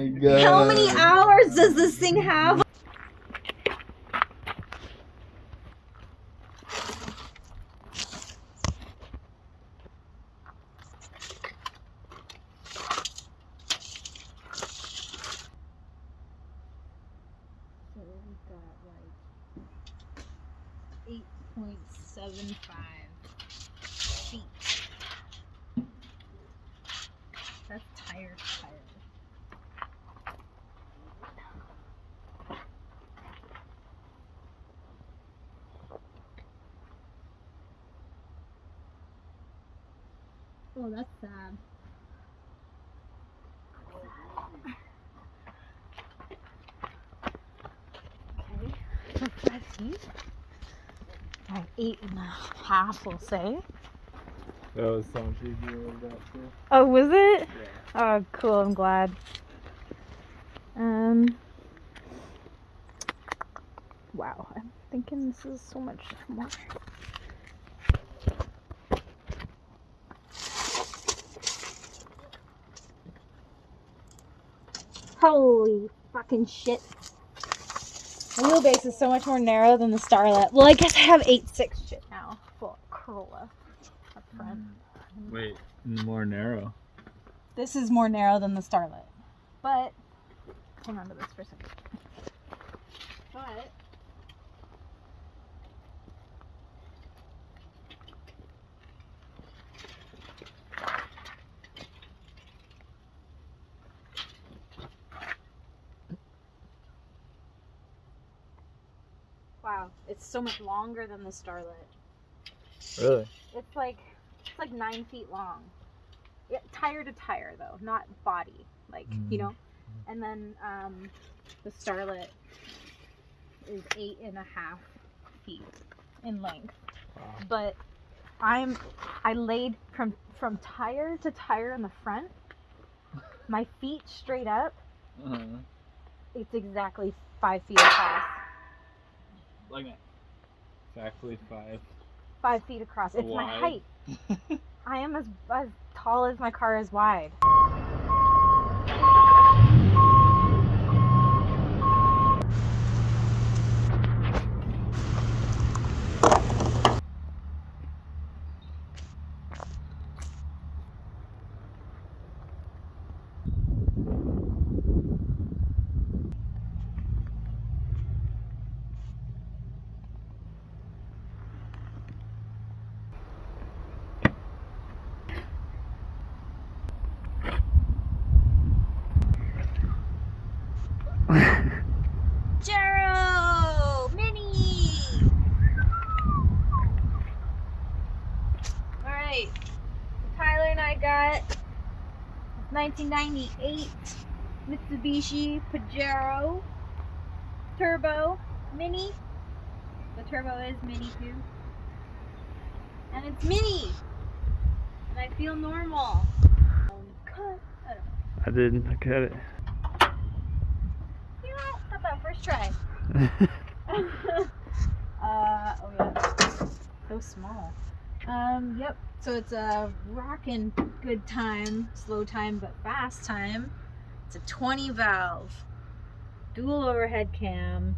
my god. How many hours does this thing have? So we've got like eight point seven five feet. That's tire to tire. Oh, that's sad. Okay, so five feet. About eight and a half, we'll say. That was so much easier with that too. Oh, was it? Yeah. Oh, cool. I'm glad. Um. Wow, I'm thinking this is so much more. Holy fucking shit. The wheelbase is so much more narrow than the Starlet. Well, I guess I have 8.6 shit now. Full Corolla up front. Mm. Wait, more narrow. This is more narrow than the Starlet. But, hang on to this for a second. But, wow, it's so much longer than the Starlet. Really? It's like it's like nine feet long. Yeah, tire to tire though, not body. Like you Mm. know. And then um, the Starlet is eight and a half feet in length. Wow. But I'm I laid from from tire to tire in the front. My feet straight up. Uh-huh. It's exactly five feet across. Like. Exactly five. Five feet across. It's my height. I am as as tall as my car is wide. Jero! Minnie! Alright. Tyler and I got 1998 Mitsubishi Pajero Turbo Mini. The turbo is mini too. And it's mini! And I feel normal. Cut. I. I didn't look at it. You know, not bad. First try. uh, oh yeah, so small. Um, yep. So it's a rockin' good time, slow time, but fast time. It's a 20 valve, dual overhead cam,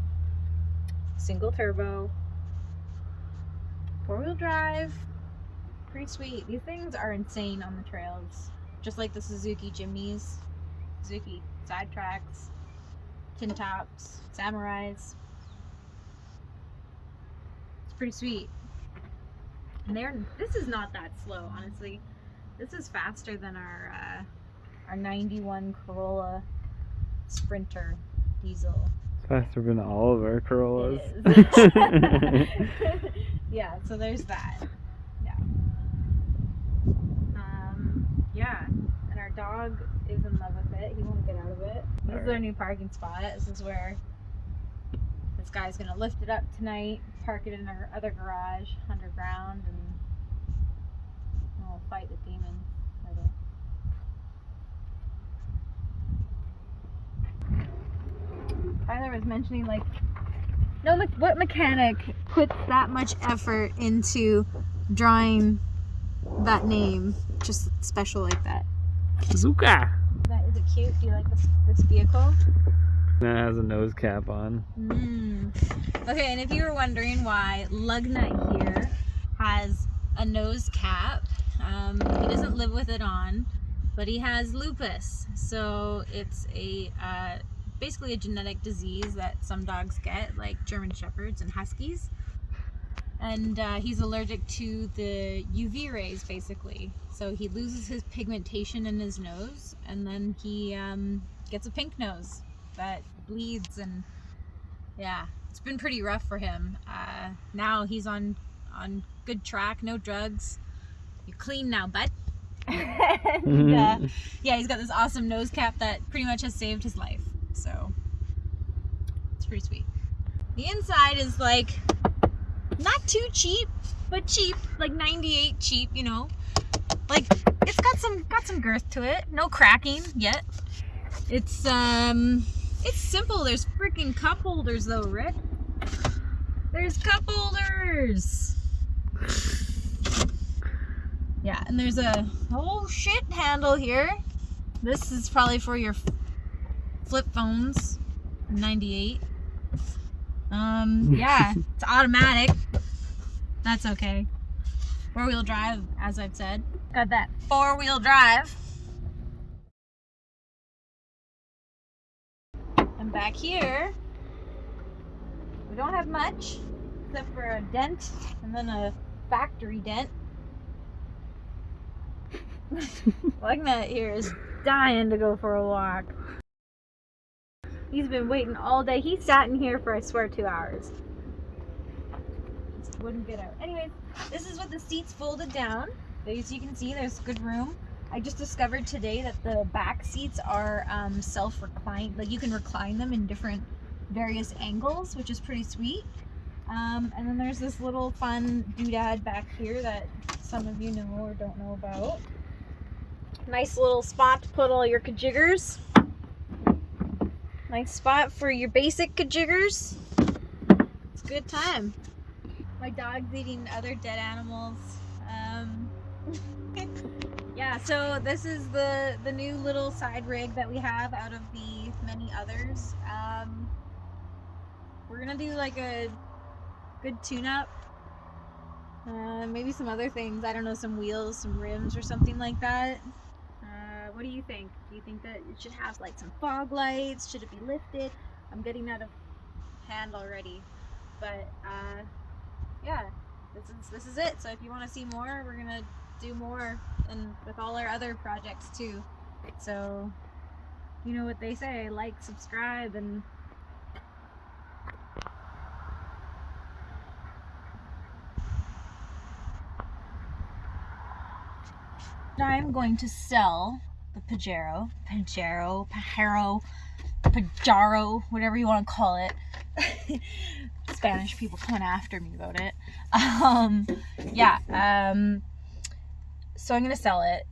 single turbo, four wheel drive. Pretty sweet. These things are insane on the trails, just like the Suzuki Jimnys, Suzuki side tracks tin tops, samurais. It's pretty sweet. And they're this is not that slow, honestly. This is faster than our uh, our 91 Corolla Sprinter diesel. It's Faster than all of our Corollas. Yeah, so there's that. Yeah. Um, yeah, and our dog is in love with it. He won't get out of it. This is our new parking spot. This is where this guy's gonna lift it up tonight, park it in our other garage underground, and we'll fight the demon. Tyler was mentioning like no me- what mechanic puts that much effort into drawing that name just special like that Zuka! that is a cute? Do you like this this vehicle? Has a nose cap on. Mm. Okay, and if you were wondering why Lugnut here has a nose cap, um, he doesn't live with it on, but he has lupus. So it's a uh, basically a genetic disease that some dogs get, like German Shepherds and Huskies. And uh, he's allergic to the UV rays, basically. So he loses his pigmentation in his nose, and then he um, gets a pink nose that bleeds and yeah it's been pretty rough for him. Uh, now he's on on good track no drugs. You're clean now bud. And, uh, yeah he's got this awesome nose cap that pretty much has saved his life so it's pretty sweet. The inside is like not too cheap but cheap like 98 cheap you know? Like it's got some got some girth to it. No cracking yet. It's um it's simple. There's freaking cup holders though, Rick. There's cup holders. Yeah, and there's a whole shit handle here. This is probably for your flip phones. 98. Um, yeah, it's automatic. That's okay. Four wheel drive, as I've said. Got that four wheel drive. And back here, we don't have much except for a dent and then a factory dent. Lugnut here is dying to go for a walk. He's been waiting all day. He sat in here for, I swear, two hours. Just wouldn't get out. Anyways, this is what the seats folded down. As you can see, there's good room. I just discovered today that the back seats are um, self-reclined. Like you can recline them in different various angles, which is pretty sweet. Um, and then there's this little fun doodad back here that some of you know or don't know about. Nice little spot to put all your kajiggers. Nice spot for your basic kajiggers. It's a good time. My dog's eating other dead animals. Yeah so this is the the new little side rig that we have out of the many others. Um we're gonna do like a good tune-up. Uh, maybe some other things i don't know some wheels some rims or something like that. Uh, what do you think? Do you think that it should have like some fog lights? Should it be lifted? I'm getting out of hand already but uh yeah this is this is it. So if you want to see more we're gonna do more and with all our other projects too. So, you know what they say, like, subscribe, and I'm going to sell the Pajero, Pajero, Pajero, Pajaro, whatever you want to call it. Spanish people coming after me about it. Um, yeah, um, so I'm going to sell it.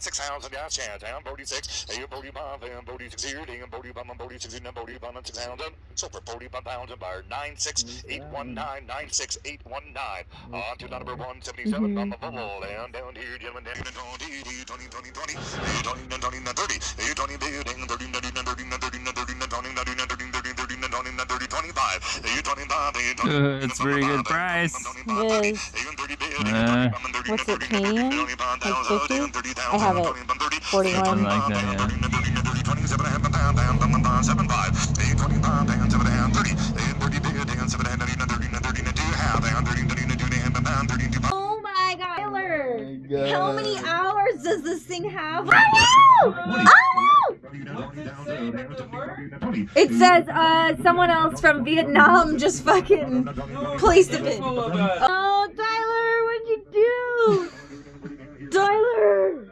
Six thousand gas chat down, Bodie a Bodie bomb, and Bodie here, ding, and Bodie bomb, and Bodie six, and Bodie bomb, and six thousand. So for Bodie bomb, pound and bar nine six eight one nine nine six eight one nine. On to number one seventy seven on the bubble, and down here, gentlemen, down to twenty, twenty, twenty, twenty, twenty, twenty, thirty, twenty, thirty, thirty, thirty, thirty, thirty, thirty, thirty, Uh, it's a pretty good price. It is. Uh, What's it Canadian? Like 50? I have it. 41. something like that, yeah. Oh my god, Tyler! God. How many hours does this thing have? Oh! It says uh, someone else from Vietnam just fucking placed a Oh, Tyler, what'd you do? Tyler!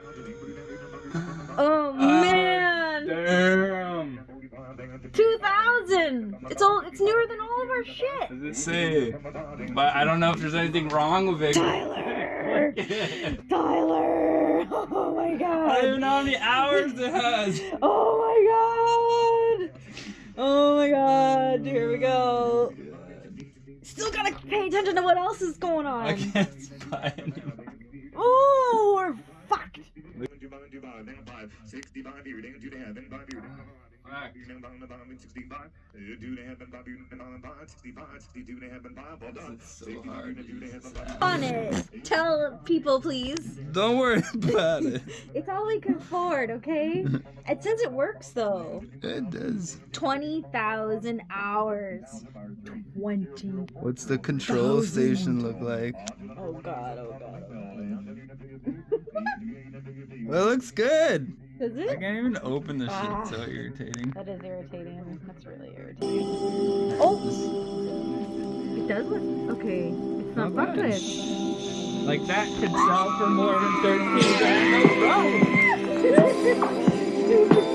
Oh man, Damn. two thousand. It's all. It's newer than all of our shit. Does it say? But I don't know if there's anything wrong with it. Tyler, Tyler. Oh my god! I don't even know how many hours it has. Oh my god. Oh my god. god, here we go. Still gotta pay attention to what else is going on. I can't buy any. Oh, we're fucked. On it. Tell people, please. Don't worry about it. It's all we can afford, okay? It says it works though. It does. 20,000 hours. 20. What's the control station look like? Oh god, oh god, oh Well, it looks good. god. Does I can't even open the shit. Ah. It's so irritating. That is irritating. That's really irritating. Oh! It does look. Okay. It's not Not bad. Like that could sell for more than 13 grand. No problem.